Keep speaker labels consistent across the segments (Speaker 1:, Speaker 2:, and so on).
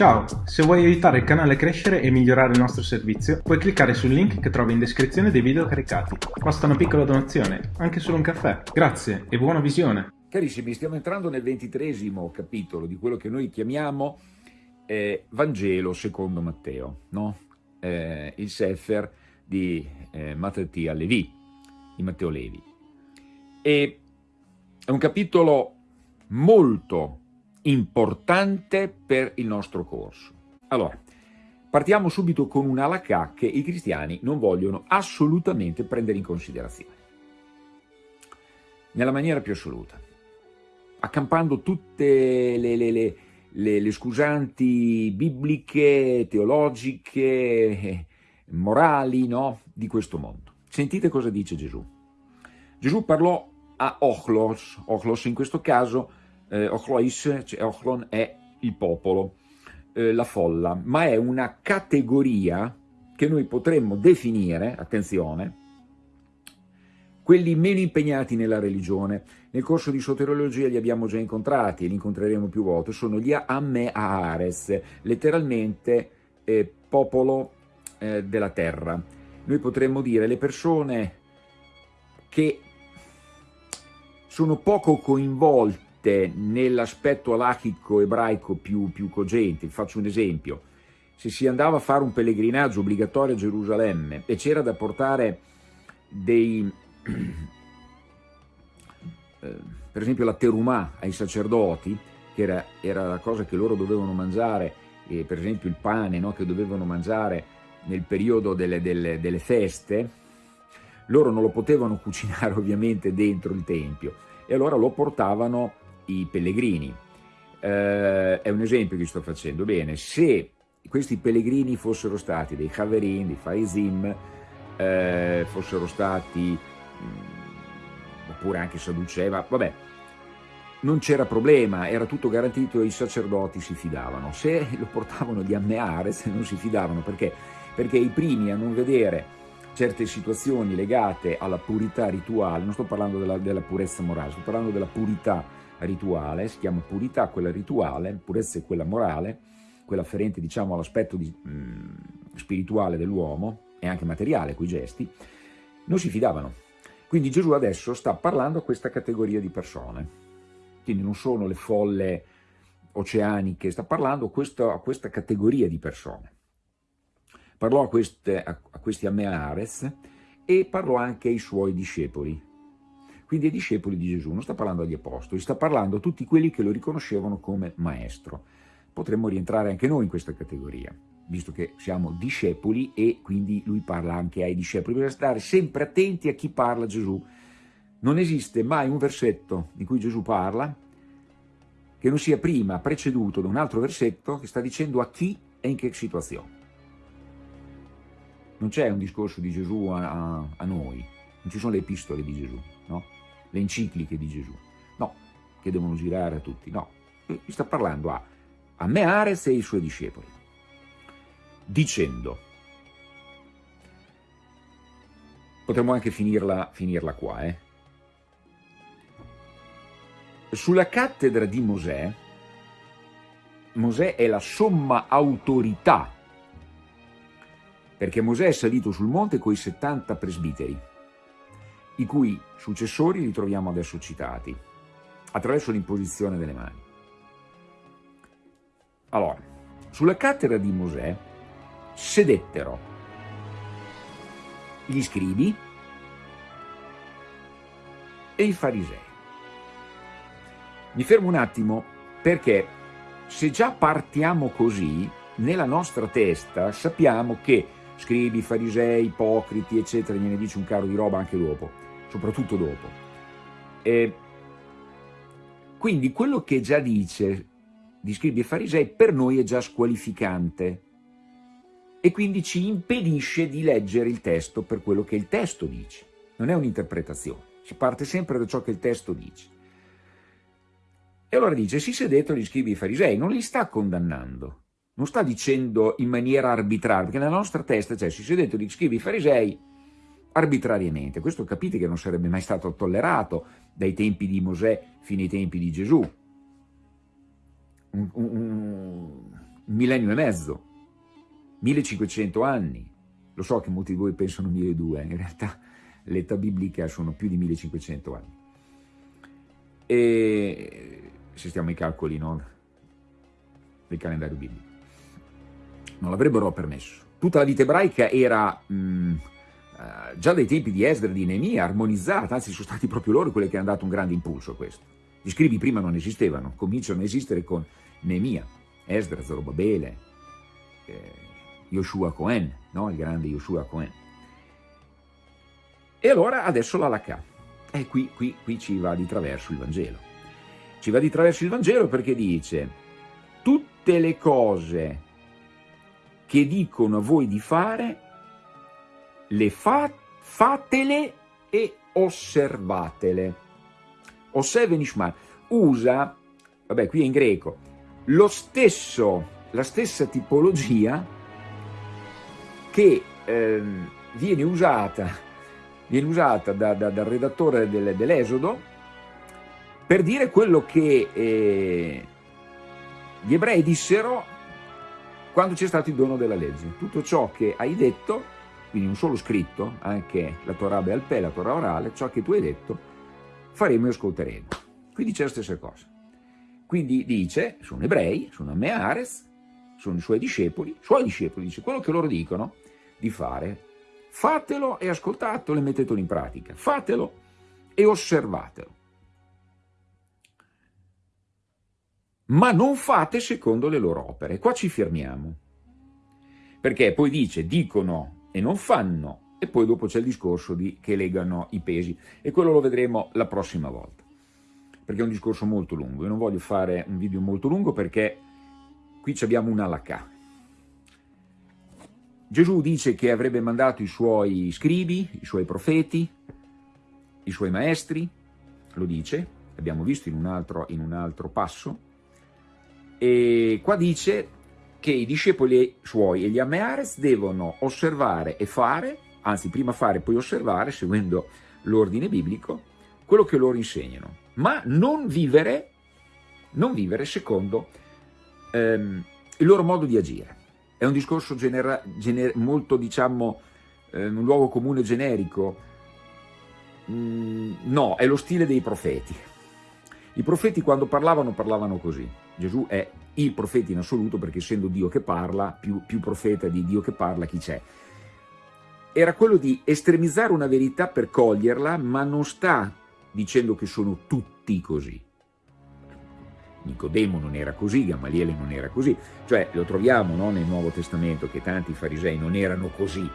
Speaker 1: Ciao, se vuoi aiutare il canale a crescere e migliorare il nostro servizio, puoi cliccare sul link che trovi in descrizione dei video caricati. Basta una piccola donazione, anche solo un caffè. Grazie e buona visione!
Speaker 2: Carissimi, stiamo entrando nel ventitresimo capitolo di quello che noi chiamiamo eh, Vangelo secondo Matteo, no? eh, il Sefer di eh, Mattia Levi, di Matteo Levi. E è un capitolo molto importante per il nostro corso. Allora, partiamo subito con un alacà che i cristiani non vogliono assolutamente prendere in considerazione. Nella maniera più assoluta. Accampando tutte le, le, le, le scusanti bibliche, teologiche, morali no? di questo mondo. Sentite cosa dice Gesù. Gesù parlò a Ochlos, Ochlos in questo caso eh, Ochlois, cioè Ochlon è il popolo, eh, la folla, ma è una categoria che noi potremmo definire, attenzione, quelli meno impegnati nella religione. Nel corso di soteriologia li abbiamo già incontrati e li incontreremo più volte, sono gli Ameares, letteralmente eh, popolo eh, della terra. Noi potremmo dire le persone che sono poco coinvolte mette nell'aspetto alachico ebraico più, più cogente. Faccio un esempio. Se si andava a fare un pellegrinaggio obbligatorio a Gerusalemme e c'era da portare dei... Eh, per esempio la terumà ai sacerdoti, che era, era, la cosa che loro dovevano mangiare, eh, per esempio il pane no, che dovevano mangiare nel periodo delle, delle, delle feste, loro non lo potevano cucinare ovviamente dentro il Tempio e allora lo portavano i pellegrini. Eh, è un esempio che sto facendo. Bene, se questi pellegrini fossero stati dei Haverin, dei Faizim, eh, fossero stati, mh, mm, oppure anche Sadduceva, vabbè, non c'era problema, era tutto garantito e i sacerdoti si fidavano. Se lo portavano di Ammeares non si fidavano, perché? Perché i primi a non vedere certe situazioni legate alla purità rituale, non sto parlando della, della purezza morale, sto parlando della purità rituale, si chiama purità quella rituale, purezza è quella morale, quella afferente diciamo all'aspetto mm, spirituale dell'uomo e anche materiale, quei gesti, non si fidavano. Quindi Gesù adesso sta parlando a questa categoria di persone, quindi non sono le folle oceaniche, sta parlando a questa, a questa categoria di persone. Parlò a, queste, a, a questi Ameares e parlò anche ai suoi discepoli, quindi ai discepoli di Gesù, non sta parlando agli apostoli, sta parlando a tutti quelli che lo riconoscevano come maestro. Potremmo rientrare anche noi in questa categoria, visto che siamo discepoli e quindi lui parla anche ai discepoli. Bisogna stare sempre attenti a chi parla Gesù. Non esiste mai un versetto in cui Gesù parla che non sia prima preceduto da un altro versetto che sta dicendo a chi e in che situazione. Non c'è un discorso di Gesù a, a, a noi, non ci sono le epistole di Gesù, no? Le encicliche di Gesù. No, che devono girare a tutti, no. Mi sta parlando a, a Meares e ai suoi discepoli, dicendo, potremmo anche finirla, finirla qua, eh? Sulla cattedra di Mosè, Mosè è la somma autorità, perché Mosè è salito sul monte con i 70 presbiteri, i cui successori li troviamo adesso citati, attraverso l'imposizione delle mani. Allora, sulla cattedra di Mosè sedettero gli scribi e i farisei. Mi fermo un attimo perché se già partiamo così, nella nostra testa sappiamo che scribi, farisei, ipocriti, eccetera, gliene dice un caro di roba anche dopo soprattutto dopo. E quindi quello che già dice di scribi e farisei per noi è già squalificante e quindi ci impedisce di leggere il testo per quello che il testo dice. Non è un'interpretazione, si parte sempre da ciò che il testo dice. E allora dice, si sedetto gli scribi e farisei, non li sta condannando, non sta dicendo in maniera arbitraria, perché nella nostra testa c'è, si sedetto gli scribi e farisei, arbitrariamente. Questo capite che non sarebbe mai stato tollerato dai tempi di Mosè fino ai tempi di Gesù. Un, un, un millennio e mezzo, 1500 anni. Lo so che molti di voi pensano 1200, in realtà l'età biblica sono più di 1500 anni. E se stiamo ai calcoli no? del calendario biblico. Non l'avrebbero permesso. Tutta la vita ebraica era mh, uh, già dai tempi di Esdra e di Neemia armonizzata, anzi sono stati proprio loro quelli che hanno dato un grande impulso a questo. Gli scrivi prima non esistevano, cominciano a esistere con Neemia, Esdra, Zorobabele, eh, Yoshua Cohen, no? il grande Yoshua Cohen. E allora adesso la. E qui, qui, qui ci va di traverso il Vangelo. Ci va di traverso il Vangelo perché dice tutte le cose che dicono a voi di fare, le fa, fatele e osservatele. Osserve Nishman usa, vabbè qui è in greco, lo stesso, la stessa tipologia che eh, viene usata viene usata da, da, dal redattore del, dell'Esodo per dire quello che eh, gli ebrei dissero quando c'è stato il dono della legge. Tutto ciò che hai detto, quindi non solo scritto, anche la Torah Bealpè, la Torah orale, ciò che tu hai detto, faremo e ascolteremo. Qui dice la stessa cosa. Quindi dice, sono ebrei, sono Meares, sono i suoi discepoli, suoi discepoli, dice quello che loro dicono di fare, Fatelo e ascoltatelo e mettetelo in pratica. Fatelo e osservatelo. Ma non fate secondo le loro opere. Qua ci fermiamo. Perché poi dice, dicono e non fanno, e poi dopo c'è il discorso di che legano i pesi. E quello lo vedremo la prossima volta. Perché è un discorso molto lungo. Io non voglio fare un video molto lungo perché qui abbiamo un alacà Gesù dice che avrebbe mandato i suoi scribi, i suoi profeti, i suoi maestri, lo dice, abbiamo visto in un altro, in un altro passo, e qua dice che i discepoli suoi e gli Ameares devono osservare e fare, anzi prima fare e poi osservare, seguendo l'ordine biblico, quello che loro insegnano, ma non vivere, non vivere secondo ehm, il loro modo di agire. È un discorso genera, gener, molto, diciamo, eh, un luogo comune generico? Mm, no, è lo stile dei profeti. I profeti quando parlavano, parlavano così. Gesù è il profeta in assoluto perché essendo Dio che parla, più, più profeta di Dio che parla chi c'è. Era quello di estremizzare una verità per coglierla, ma non sta dicendo che sono tutti così. Nicodemo non era così, Gamaliele non era così, cioè lo troviamo no, nel Nuovo Testamento che tanti farisei non erano così.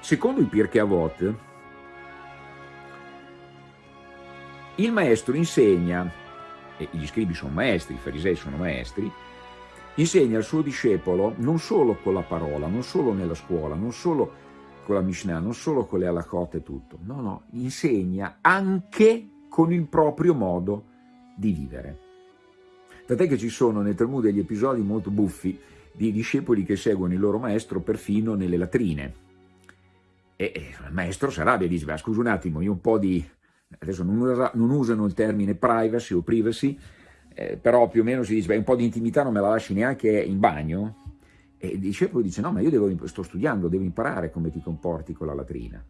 Speaker 2: Secondo il Pirkei Avot, il maestro insegna, e gli scribi sono maestri, i farisei sono maestri, insegna al suo discepolo non solo con la parola, non solo nella scuola, non solo con la Mishnah, non solo con le halachot e tutto, no, no, insegna anche con il proprio modo di vivere. Tant'è che ci sono nel Talmud degli episodi molto buffi di discepoli che seguono il loro maestro perfino nelle latrine. E, il maestro si arrabbia e dice, scusa un attimo, io un po' di... adesso non, non usano il termine privacy o privacy, eh, però più o meno si dice, beh, un po' di intimità non me la lasci neanche in bagno? E il discepolo dice, no, ma io devo, sto studiando, devo imparare come ti comporti con la latrina.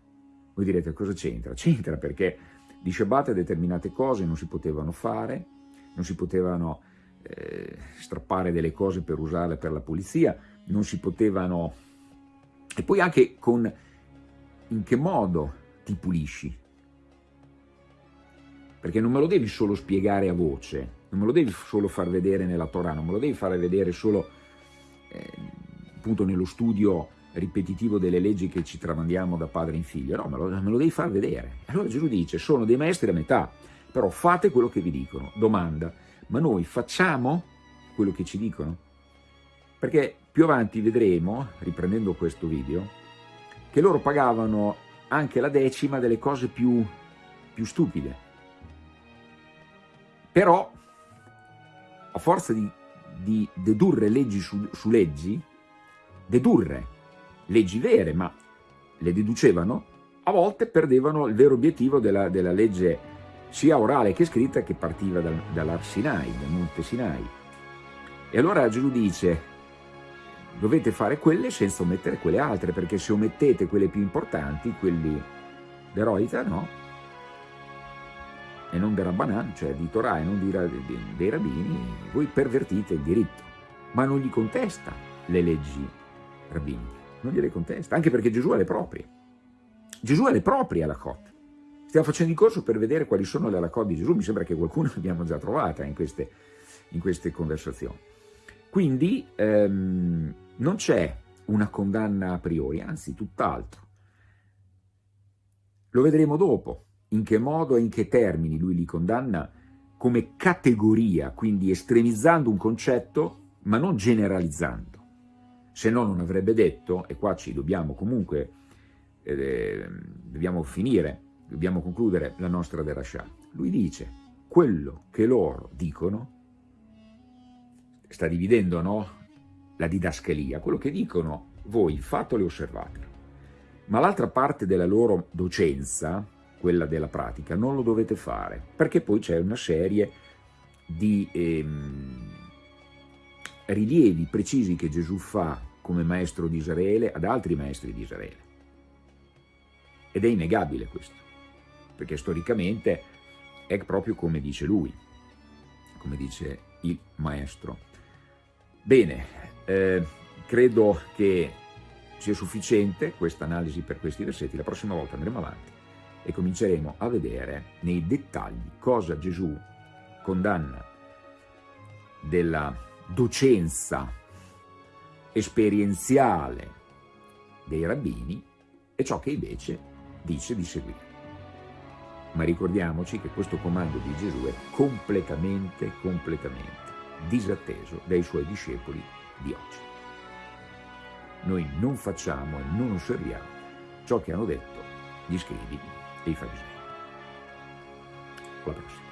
Speaker 2: Voi direte, cosa c'entra? C'entra perché di Shabbat determinate cose non si potevano fare, non si potevano eh, strappare delle cose per usarle per la pulizia, non si potevano... E poi anche con in che modo ti pulisci. Perché non me lo devi solo spiegare a voce, non me lo devi solo far vedere nella Torah, non me lo devi fare vedere solo eh, appunto nello studio ripetitivo delle leggi che ci tramandiamo da padre in figlio, no, me lo, me lo devi far vedere. Allora Gesù dice, sono dei maestri a metà, però fate quello che vi dicono. Domanda, ma noi facciamo quello che ci dicono? Perché più avanti vedremo, riprendendo questo video, che loro pagavano anche la decima delle cose più, più stupide. Però, a forza di, di dedurre leggi su, su leggi, dedurre leggi vere, ma le deducevano, a volte perdevano il vero obiettivo della, della legge sia orale che scritta, che partiva dal, dall'Ar Sinai, dal Monte Sinai. E allora Gesù dice, dovete fare quelle senza omettere quelle altre, perché se omettete quelle più importanti, quelli d'eroita, no? E non del Rabbanan, cioè di Torah e non di, dei rabbini, voi pervertite il diritto, ma non gli contesta le leggi rabbiniche, non gliele contesta, anche perché Gesù ha le proprie. Gesù ha le proprie alla Cot. Stiamo facendo il corso per vedere quali sono le alakot di Gesù, mi sembra che qualcuno l'abbiamo già trovata in queste, in queste conversazioni. Quindi ehm, non c'è una condanna a priori, anzi tutt'altro. Lo vedremo dopo, in che modo e in che termini lui li condanna come categoria, quindi estremizzando un concetto, ma non generalizzando. Se no non avrebbe detto, e qua ci dobbiamo comunque, eh, dobbiamo finire, dobbiamo concludere la nostra derascià. Lui dice, quello che loro dicono, sta dividendo no, la didascalia, quello che dicono voi fatelo e osservatelo, ma l'altra parte della loro docenza, quella della pratica, non lo dovete fare, perché poi c'è una serie di ehm, rilievi precisi che Gesù fa come maestro di Israele ad altri maestri di Israele. Ed è innegabile questo perché storicamente è proprio come dice lui, come dice il maestro. Bene, eh, credo che sia sufficiente questa analisi per questi versetti, la prossima volta andremo avanti e cominceremo a vedere nei dettagli cosa Gesù condanna della docenza esperienziale dei rabbini e ciò che invece dice di seguire. Ma ricordiamoci che questo comando di Gesù è completamente, completamente disatteso dai suoi discepoli di oggi. Noi non facciamo e non osserviamo ciò che hanno detto gli scrivi e i farisei. Alla prossima.